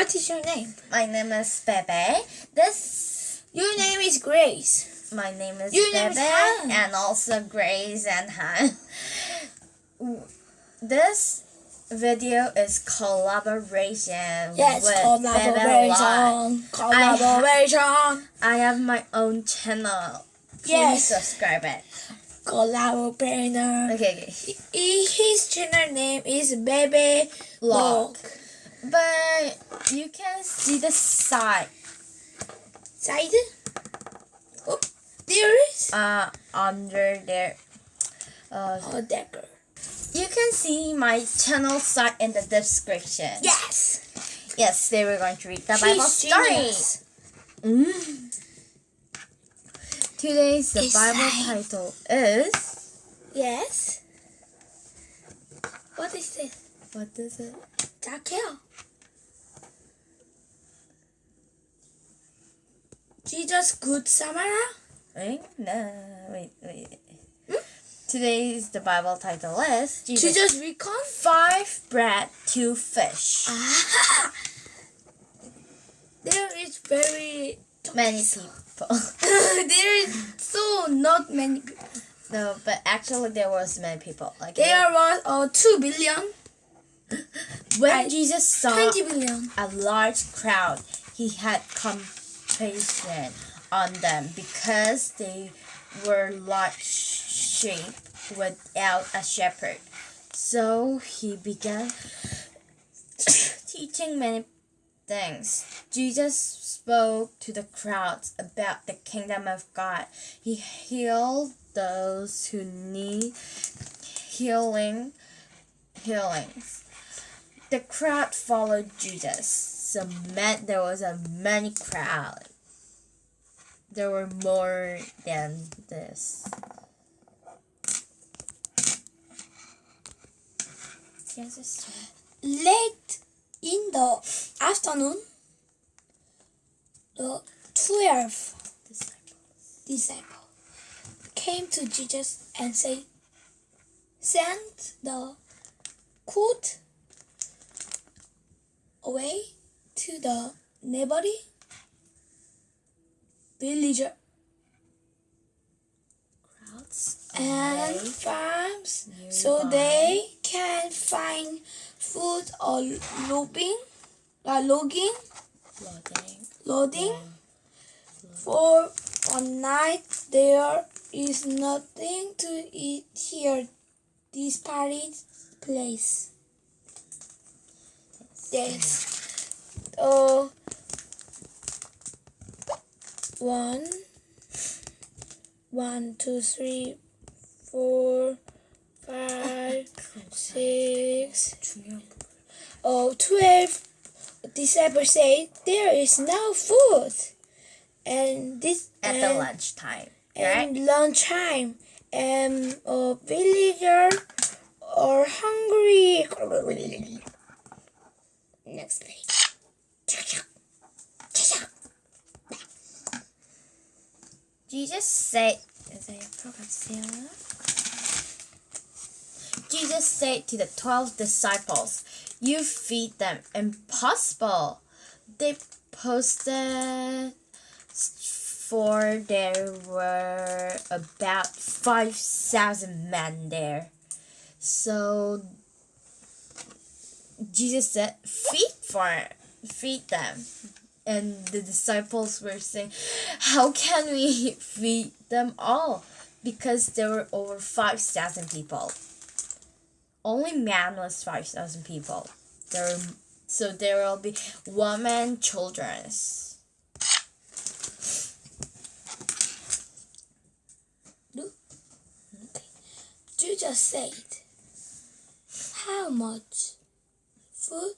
what is your name? My name is Bebe. This Your name is Grace. my name is Your name is Bebe and also Grace and Han. This video is collaboration Yes, with Bebe Live. collaboration. Collaboration. I have my own channel. Please Yes. subscribe it. Collaborator. Okay, okay. His channel name is Baby Vlog. But you can see the side Side. Oh, there is uh under there. Uh, a dagger. you can see my channel site in the description. Yes. Yes, they were going to read the Bible She's story. genius. Mm. Today's the It's Bible like- title is Yes. What is this? what is it? Dackel. Jesus Good Samara. Wait, no, wait, wait. Hmm? Today's the Bible title is Jesus. Jesus Recon. Five bread, two fish. Ah. There is very Many people. there is so not many people. no, but actually there was many people. Like There was uh, 2 billion, when I- Jesus saw 20 billion. a large crowd, he had compassion on them because they were like sheep without a shepherd. So he began teaching many things. Jesus spoke to the crowds about the kingdom of God. He healed those who need healing healings. The crowd followed Jesus. So man, there was a many crowd. There were more than this. Yes. Late in the afternoon, the 12 Disciples. disciple came to Jesus and said, Send the coat away to the neighboring villager Crowds and farms so they can find food or logging, uh, logging, Loading. loading. For one night there is nothing to eat here. This party place. Yes. Uh, one, one, two, three, four, five, six, oh, twelve. Disciples say there is no food, and this At and, the lunchtime, right? and lunchtime, and a villager are hungry. Next page. Jesus said, Jesus said to the twelve disciples, You feed them. Impossible. They posted for there were about five thousand men there. So Jesus said, Feed for feed them. And the disciples were saying, How can we feed them all? Because there were over 5,000 people. Only man was 5,000 people. There were, so there will be women, children. you just said, How much food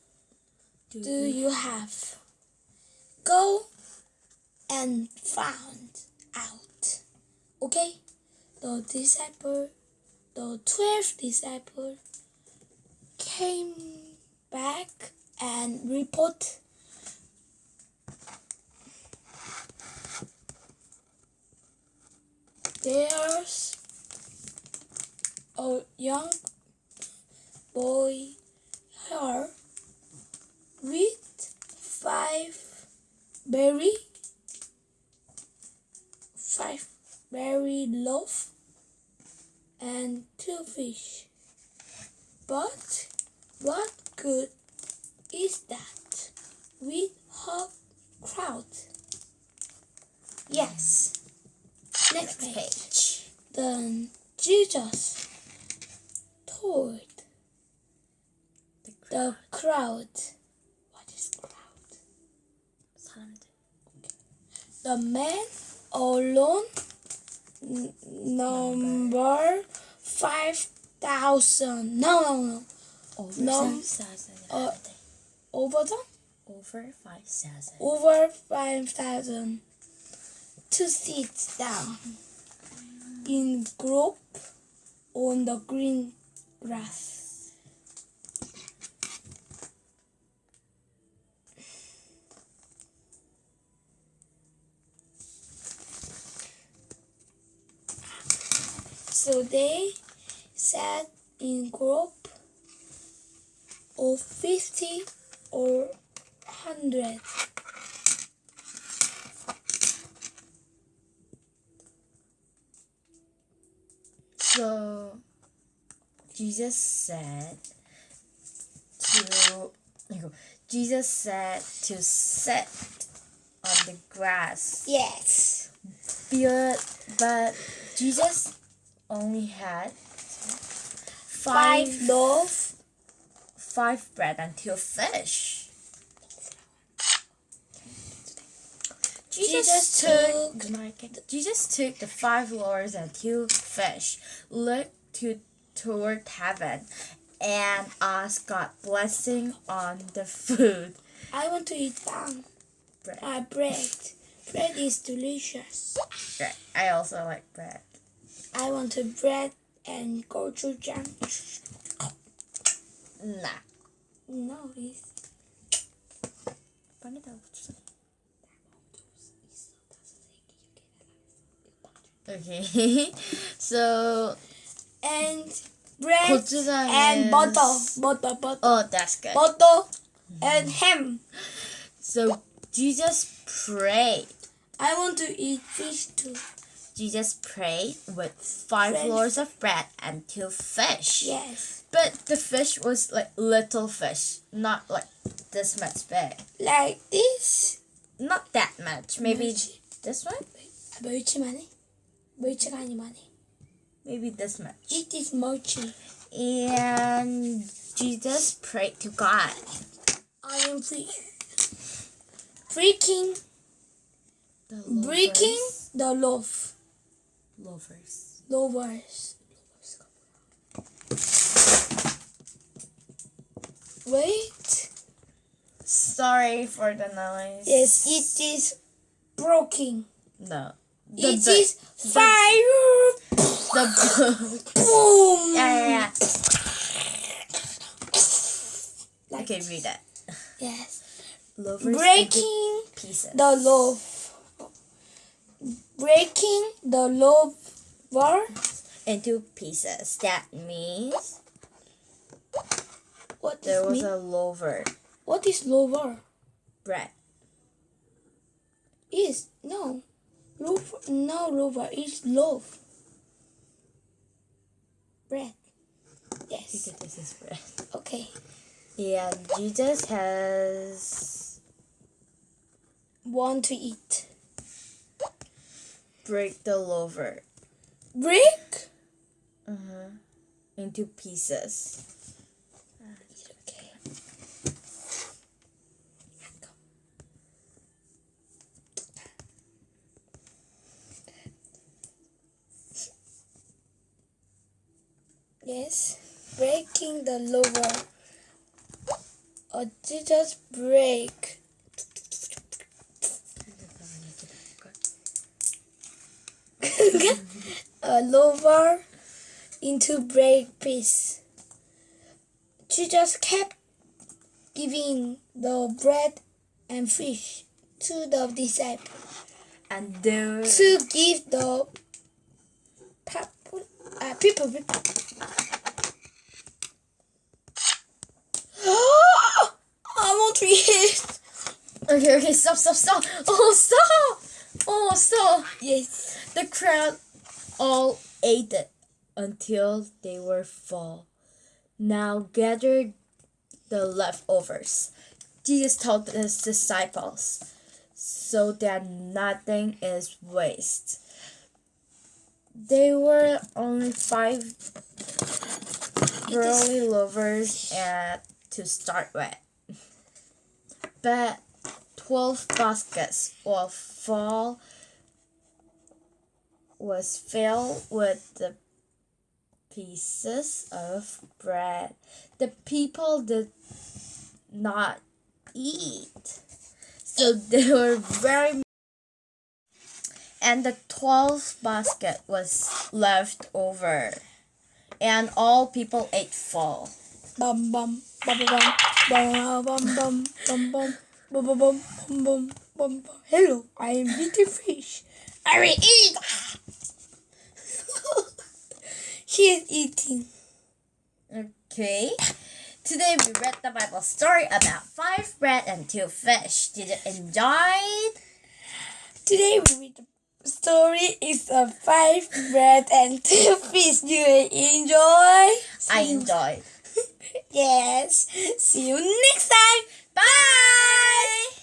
do you have? Go and find out. Okay? The disciple, the twelve disciple came back and report there's a young boy here with five berry, five berry loaf, and two fish. But what good is that with hot crowd? Yes. Next page. Then Jesus told the crowd. The man alone number five thousand. No, no, no. Over No. five thousand. Uh, Over the Over five thousand. over five thousand to sit down in group on the green grass. So they sat in group of fifty or hundred. So Jesus said to Jesus said to sit on the grass. Yes. But, but Jesus only had Five five loaf. five bread and two fish. Jesus, took Jesus took the five loaves and two fish, looked to toward heaven, and asked God blessing on the food. I want to eat down. Bread. Uh, bread. Bread is delicious. Right. I also like bread. I want to bread and go to jam. Nah. No, Okay. so and bread and butter, butter, butter. Oh, that's good. Butter and ham. So Jesus prayed. I want to eat fish too. Jesus prayed with five French. loaves of bread and two fish. Yes. But the fish was like little fish, not like this much big. Like this? Not that much. Maybe this one? Mochi money. Mochi kind money. Maybe this much. It is mochi. And Jesus prayed to God. I am free. Freaking breaking the love. Lovers. Lovers. Wait. Sorry for the noise. Yes, it is broken. No. The It bu- is fire. the Boom. yeah, yeah, yeah. Like Okay, read that. Yes. Lovers Breaking pieces. the loaf. Breaking the loaf into pieces. That means What there was mean? a loaver What is lower? bread. Is no. Loaf no lower is loaf. Bread. Yes. Because this is bread. Okay. Yeah, Jesus has Want to eat. Break the lover. Break? uh-huh, into pieces. Okay. Yes. Breaking the lover. Or did just break. A lower into break piece. just kept giving the bread and fish to the disciples And there to give the people. Uh, people, people. I want to eat. Okay, okay, stop, stop, stop. Oh, stop. Oh, stop. Yes. The crowd all ate it until they were full. Now gather the leftovers. Jesus told his disciples so that nothing is waste. They were only five early lovers at to start with. But twelve baskets of full was filled with the pieces of bread. The people did not eat. So they were very and the twelve basket was left over. And all people ate full. Bum bum bum bum bum bum bum bum bum bum bum bum bum bum bum. Hello, I am Little Fish. I will eat. He is eating. Okay. Today we read the Bible story about five bread and two fish. Did you enjoy it? Today we read the story is of five bread and two fish. Do you enjoy? I enjoyed. Yes. See you next time. Bye!